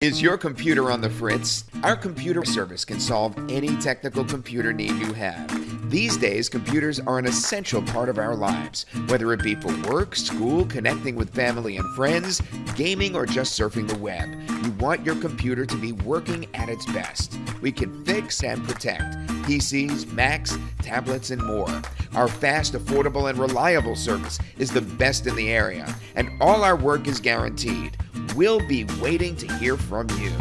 Is your computer on the fritz? Our computer service can solve any technical computer need you have. These days, computers are an essential part of our lives, whether it be for work, school, connecting with family and friends, gaming, or just surfing the web. You want your computer to be working at its best. We can fix and protect PCs, Macs, tablets, and more. Our fast, affordable, and reliable service is the best in the area, and all our work is guaranteed. We'll be waiting to hear from you.